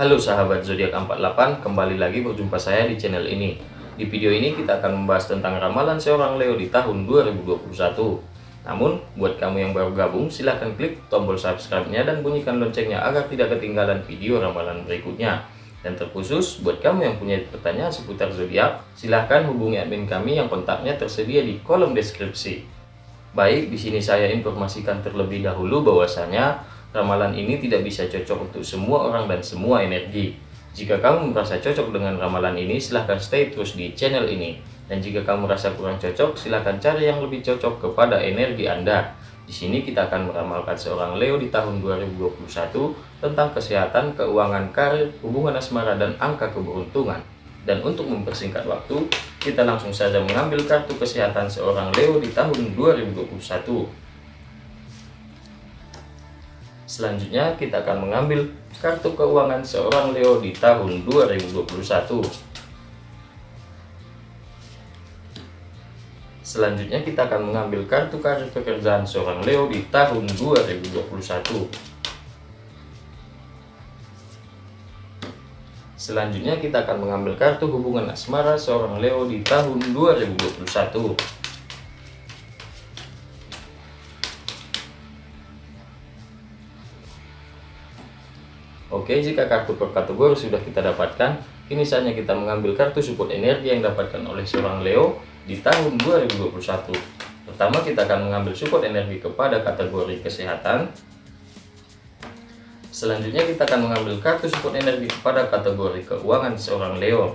Halo sahabat zodiak 48, kembali lagi berjumpa saya di channel ini. Di video ini kita akan membahas tentang ramalan seorang Leo di tahun 2021. Namun, buat kamu yang baru gabung, silahkan klik tombol subscribe-nya dan bunyikan loncengnya agar tidak ketinggalan video ramalan berikutnya. Dan terkhusus, buat kamu yang punya pertanyaan seputar zodiak, silahkan hubungi admin kami yang kontaknya tersedia di kolom deskripsi. Baik, di sini saya informasikan terlebih dahulu bahwasanya Ramalan ini tidak bisa cocok untuk semua orang dan semua energi. Jika kamu merasa cocok dengan ramalan ini, silahkan stay terus di channel ini. Dan jika kamu merasa kurang cocok, silahkan cari yang lebih cocok kepada energi Anda. Di sini kita akan meramalkan seorang Leo di tahun 2021 tentang kesehatan, keuangan, karir, hubungan asmara, dan angka keberuntungan. Dan untuk mempersingkat waktu, kita langsung saja mengambil kartu kesehatan seorang Leo di tahun 2021. Selanjutnya kita akan mengambil kartu keuangan seorang Leo di tahun 2021. Selanjutnya kita akan mengambil kartu karir pekerjaan seorang Leo di tahun 2021. Selanjutnya kita akan mengambil kartu hubungan asmara seorang Leo di tahun 2021. Oke, jika kartu per kategori sudah kita dapatkan, kini saatnya kita mengambil kartu support energi yang dapatkan oleh seorang Leo di tahun 2021. Pertama, kita akan mengambil support energi kepada kategori kesehatan. Selanjutnya, kita akan mengambil kartu support energi kepada kategori keuangan seorang Leo.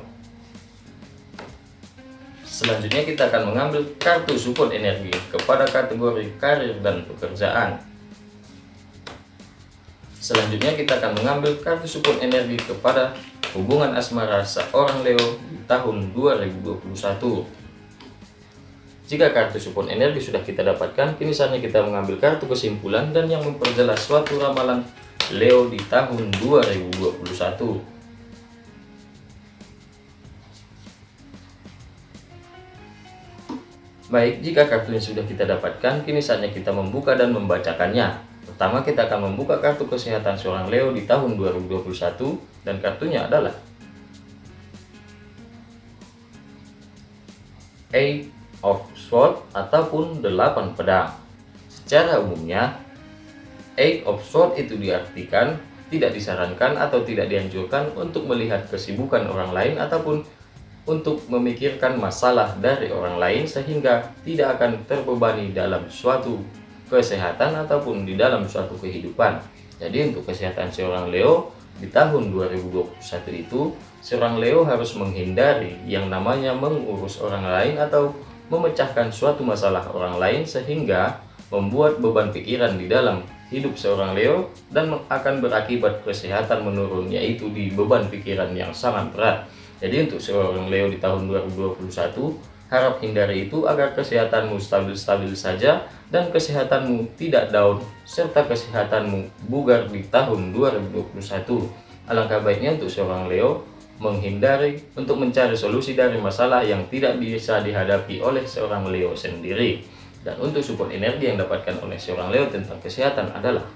Selanjutnya, kita akan mengambil kartu support energi kepada kategori karir dan pekerjaan. Selanjutnya kita akan mengambil kartu support energi kepada hubungan asmara seorang Leo di tahun 2021. Jika kartu support energi sudah kita dapatkan, kini saatnya kita mengambil kartu kesimpulan dan yang memperjelas suatu ramalan Leo di tahun 2021. Baik, jika kartunya sudah kita dapatkan, kini saatnya kita membuka dan membacakannya. Pertama kita akan membuka kartu kesehatan seorang Leo di tahun 2021 dan kartunya adalah Eight of Swords ataupun 8 pedang. Secara umumnya, Eight of Swords itu diartikan tidak disarankan atau tidak dianjurkan untuk melihat kesibukan orang lain ataupun untuk memikirkan masalah dari orang lain sehingga tidak akan terbebani dalam suatu kesehatan ataupun di dalam suatu kehidupan. Jadi untuk kesehatan seorang Leo di tahun 2021 itu seorang Leo harus menghindari yang namanya mengurus orang lain atau memecahkan suatu masalah orang lain sehingga membuat beban pikiran di dalam hidup seorang Leo dan akan berakibat kesehatan menurun yaitu di beban pikiran yang sangat berat. Jadi untuk seorang Leo di tahun 2021 Harap hindari itu agar kesehatanmu stabil-stabil saja dan kesehatanmu tidak down serta kesehatanmu bugar di tahun 2021. Alangkah baiknya untuk seorang Leo menghindari untuk mencari solusi dari masalah yang tidak bisa dihadapi oleh seorang Leo sendiri. Dan untuk support energi yang dapatkan oleh seorang Leo tentang kesehatan adalah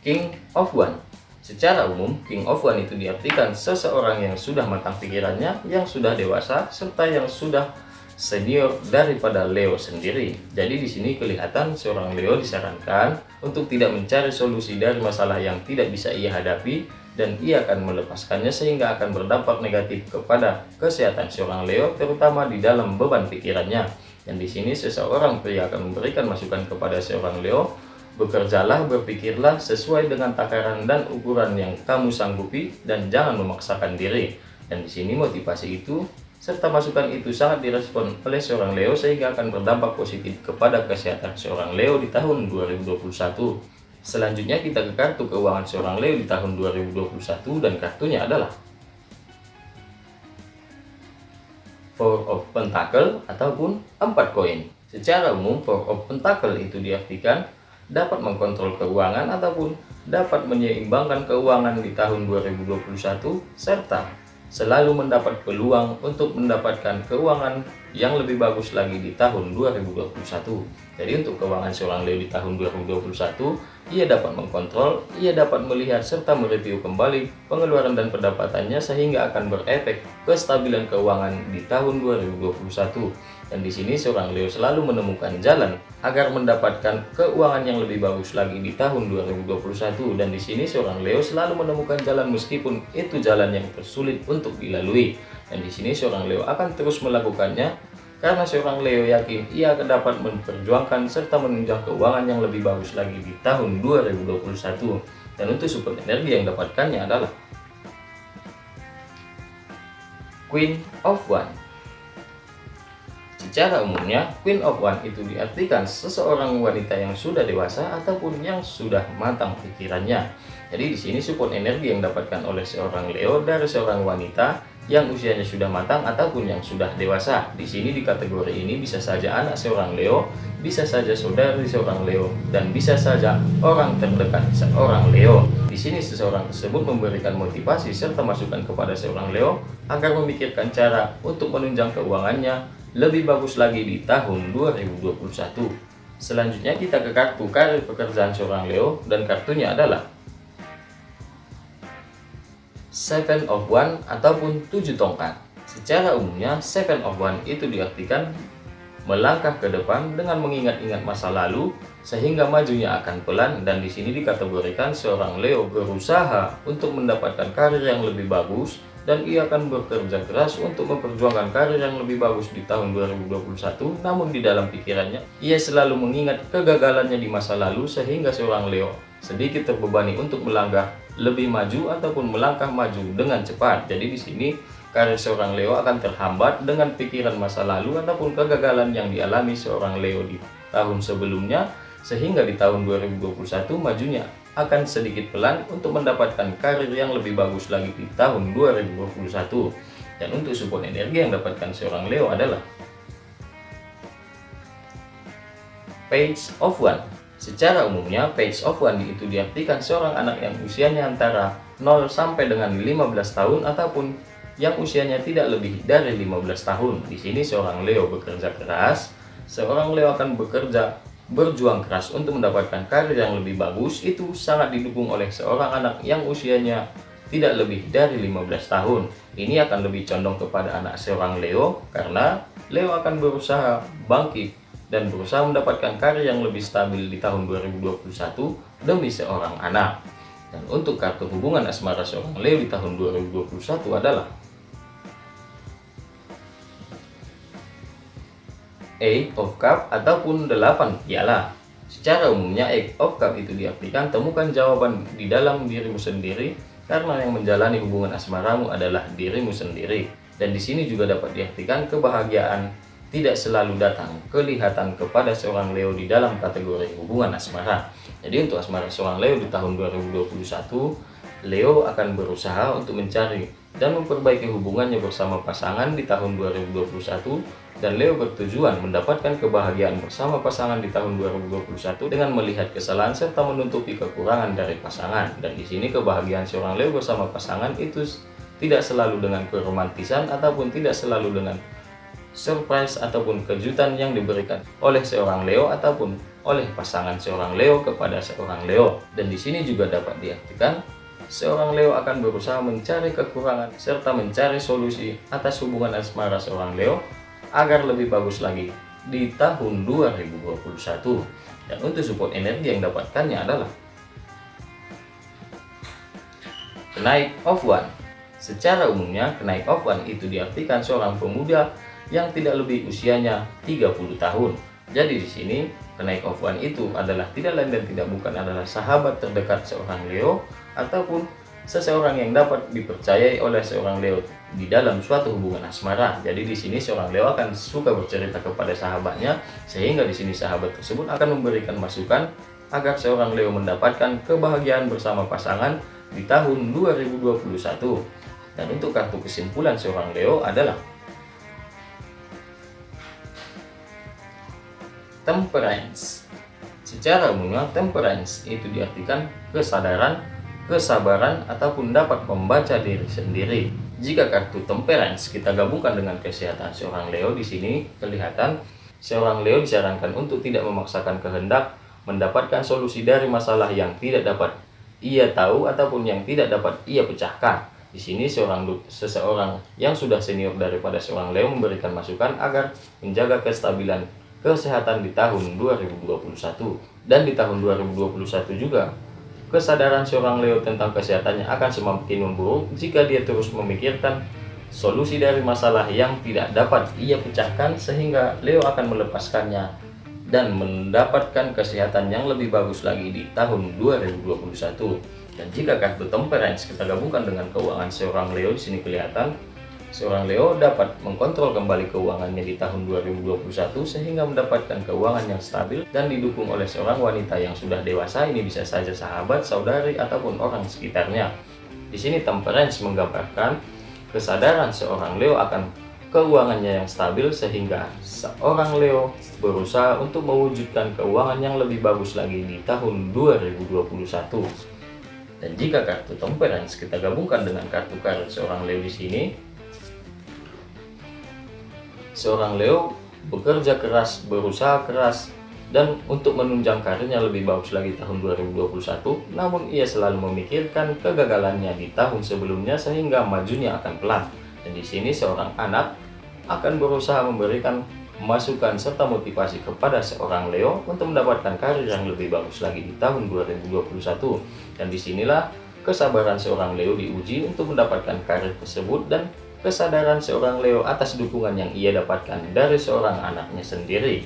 King of One Secara umum, King of One itu diartikan seseorang yang sudah matang pikirannya, yang sudah dewasa, serta yang sudah senior daripada Leo sendiri. Jadi di sini kelihatan seorang Leo disarankan untuk tidak mencari solusi dari masalah yang tidak bisa ia hadapi dan ia akan melepaskannya sehingga akan berdampak negatif kepada kesehatan seorang Leo terutama di dalam beban pikirannya. Dan di sini seseorang pria akan memberikan masukan kepada seorang Leo Bekerjalah, berpikirlah sesuai dengan takaran dan ukuran yang kamu sanggupi dan jangan memaksakan diri. Dan di sini motivasi itu serta masukan itu sangat direspon oleh seorang Leo sehingga akan berdampak positif kepada kesehatan seorang Leo di tahun 2021. Selanjutnya kita ke kartu keuangan seorang Leo di tahun 2021 dan kartunya adalah Four of Pentacle ataupun empat koin. Secara umum Four of Pentacle itu diartikan dapat mengkontrol keuangan ataupun dapat menyeimbangkan keuangan di tahun 2021 serta selalu mendapat peluang untuk mendapatkan keuangan yang lebih bagus lagi di tahun 2021. Jadi untuk keuangan seorang Leo di tahun 2021, ia dapat mengkontrol, ia dapat melihat serta mereview kembali pengeluaran dan pendapatannya sehingga akan berefek kestabilan keuangan di tahun 2021. Dan di sini seorang Leo selalu menemukan jalan agar mendapatkan keuangan yang lebih bagus lagi di tahun 2021. Dan di sini seorang Leo selalu menemukan jalan meskipun itu jalan yang tersulit untuk dilalui. Dan di sini seorang Leo akan terus melakukannya karena seorang Leo yakin ia akan dapat memperjuangkan serta menunjang keuangan yang lebih bagus lagi di tahun 2021. Dan untuk support energi yang dapatkannya adalah Queen of One Secara umumnya, Queen of One itu diartikan seseorang wanita yang sudah dewasa ataupun yang sudah matang pikirannya. Jadi di sini support energi yang dapatkan oleh seorang Leo dari seorang wanita yang usianya sudah matang ataupun yang sudah dewasa. Di sini di kategori ini bisa saja anak seorang Leo, bisa saja saudari seorang Leo, dan bisa saja orang terdekat seorang Leo. Di sini seseorang tersebut memberikan motivasi serta masukan kepada seorang Leo agar memikirkan cara untuk menunjang keuangannya lebih bagus lagi di tahun 2021. Selanjutnya kita ke kartu karir pekerjaan seorang Leo dan kartunya adalah Seven of One ataupun tujuh tongkat. Secara umumnya Seven of One itu diartikan melangkah ke depan dengan mengingat-ingat masa lalu sehingga majunya akan pelan dan di sini dikategorikan seorang Leo berusaha untuk mendapatkan karir yang lebih bagus dan ia akan bekerja keras untuk memperjuangkan karir yang lebih bagus di tahun 2021 namun di dalam pikirannya ia selalu mengingat kegagalannya di masa lalu sehingga seorang Leo sedikit terbebani untuk melangkah lebih maju ataupun melangkah maju dengan cepat. Jadi di sini karir seorang Leo akan terhambat dengan pikiran masa lalu ataupun kegagalan yang dialami seorang Leo di tahun sebelumnya. Sehingga di tahun 2021 majunya akan sedikit pelan untuk mendapatkan karir yang lebih bagus lagi di tahun 2021. Dan untuk support energi yang dapatkan seorang Leo adalah Page of One. Secara umumnya, Page of One itu diartikan seorang anak yang usianya antara 0 sampai dengan 15 tahun ataupun yang usianya tidak lebih dari 15 tahun. Di sini seorang Leo bekerja keras, seorang Leo akan bekerja berjuang keras untuk mendapatkan karir yang lebih bagus itu sangat didukung oleh seorang anak yang usianya tidak lebih dari 15 tahun. Ini akan lebih condong kepada anak seorang Leo karena Leo akan berusaha bangkit dan berusaha mendapatkan karir yang lebih stabil di tahun 2021 demi seorang anak. Dan untuk kartu hubungan asmara seorang Leo di tahun 2021 adalah Eight of Cup ataupun 8 piala. Secara umumnya Eight of Cup itu diartikan temukan jawaban di dalam dirimu sendiri karena yang menjalani hubungan asmaramu adalah dirimu sendiri. Dan di sini juga dapat diartikan kebahagiaan tidak selalu datang kelihatan kepada seorang Leo di dalam kategori hubungan asmara. Jadi untuk asmara seorang Leo di tahun 2021, Leo akan berusaha untuk mencari dan memperbaiki hubungannya bersama pasangan di tahun 2021 dan Leo bertujuan mendapatkan kebahagiaan bersama pasangan di tahun 2021 dengan melihat kesalahan serta menutupi kekurangan dari pasangan. Dan di sini kebahagiaan seorang Leo bersama pasangan itu tidak selalu dengan keromantisan ataupun tidak selalu dengan surprise ataupun kejutan yang diberikan oleh seorang Leo ataupun oleh pasangan seorang Leo kepada seorang Leo. Dan di sini juga dapat diartikan seorang Leo akan berusaha mencari kekurangan serta mencari solusi atas hubungan asmara seorang Leo agar lebih bagus lagi di tahun 2021 dan untuk support energi yang dapatkannya adalah kenaik of one. Secara umumnya kenaik of one itu diartikan seorang pemuda yang tidak lebih usianya 30 tahun. Jadi di sini kenaik of one itu adalah tidak lain dan tidak bukan adalah sahabat terdekat seorang Leo ataupun seseorang yang dapat dipercayai oleh seorang Leo di dalam suatu hubungan asmara. Jadi di sini seorang Leo akan suka bercerita kepada sahabatnya sehingga di sini sahabat tersebut akan memberikan masukan agar seorang Leo mendapatkan kebahagiaan bersama pasangan di tahun 2021. Dan untuk kartu kesimpulan seorang Leo adalah Temperance. Secara umumnya temperance itu diartikan kesadaran kesabaran ataupun dapat membaca diri sendiri. jika kartu temperance kita gabungkan dengan kesehatan seorang Leo di sini kelihatan seorang Leo disarankan untuk tidak memaksakan kehendak mendapatkan solusi dari masalah yang tidak dapat ia tahu ataupun yang tidak dapat ia pecahkan. Di sini seorang seseorang yang sudah senior daripada seorang Leo memberikan masukan agar menjaga kestabilan kesehatan di tahun 2021 dan di tahun 2021 juga kesadaran seorang Leo tentang kesehatannya akan semakin memburuk jika dia terus memikirkan solusi dari masalah yang tidak dapat ia pecahkan sehingga Leo akan melepaskannya dan mendapatkan kesehatan yang lebih bagus lagi di tahun 2021. Dan jika kartu temperance kita gabungkan dengan keuangan seorang Leo di sini kelihatan Seorang Leo dapat mengkontrol kembali keuangannya di tahun 2021 sehingga mendapatkan keuangan yang stabil dan didukung oleh seorang wanita yang sudah dewasa ini bisa saja sahabat, saudari, ataupun orang sekitarnya. Di sini temperance menggambarkan kesadaran seorang Leo akan keuangannya yang stabil sehingga seorang Leo berusaha untuk mewujudkan keuangan yang lebih bagus lagi di tahun 2021. Dan jika kartu temperance kita gabungkan dengan kartu karir seorang Leo di sini, seorang Leo bekerja keras, berusaha keras, dan untuk menunjang karirnya lebih bagus lagi tahun 2021, namun ia selalu memikirkan kegagalannya di tahun sebelumnya sehingga majunya akan pelan. Dan di sini seorang anak akan berusaha memberikan masukan serta motivasi kepada seorang Leo untuk mendapatkan karir yang lebih bagus lagi di tahun 2021. Dan di sinilah kesabaran seorang Leo diuji untuk mendapatkan karir tersebut dan kesadaran seorang Leo atas dukungan yang ia dapatkan dari seorang anaknya sendiri.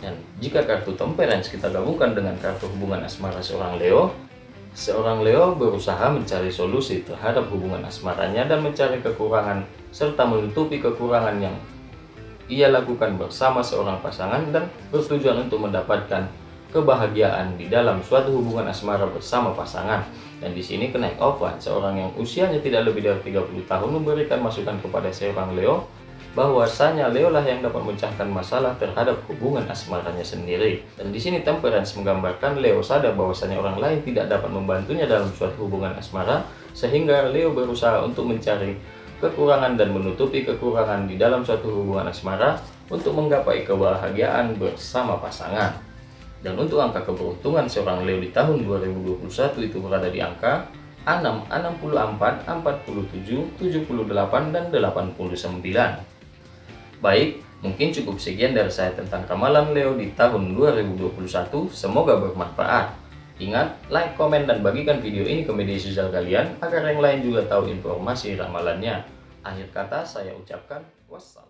Dan jika kartu temperance kita gabungkan dengan kartu hubungan asmara seorang Leo, seorang Leo berusaha mencari solusi terhadap hubungan asmaranya dan mencari kekurangan serta menutupi kekurangan yang ia lakukan bersama seorang pasangan dan bertujuan untuk mendapatkan kebahagiaan di dalam suatu hubungan asmara bersama pasangan. Dan di sini kenaik Ovan, seorang yang usianya tidak lebih dari 30 tahun memberikan masukan kepada seorang Leo bahwasanya Leo lah yang dapat memecahkan masalah terhadap hubungan asmaranya sendiri. Dan di sini Temperance menggambarkan Leo sadar bahwasanya orang lain tidak dapat membantunya dalam suatu hubungan asmara, sehingga Leo berusaha untuk mencari kekurangan dan menutupi kekurangan di dalam suatu hubungan asmara untuk menggapai kebahagiaan bersama pasangan. Dan untuk angka keberuntungan seorang Leo di tahun 2021 itu berada di angka 6, 64, 47, 78, dan 89. Baik, mungkin cukup sekian dari saya tentang ramalan Leo di tahun 2021. Semoga bermanfaat. Ingat, like, komen, dan bagikan video ini ke media sosial kalian agar yang lain juga tahu informasi ramalannya. Akhir kata saya ucapkan wassalam.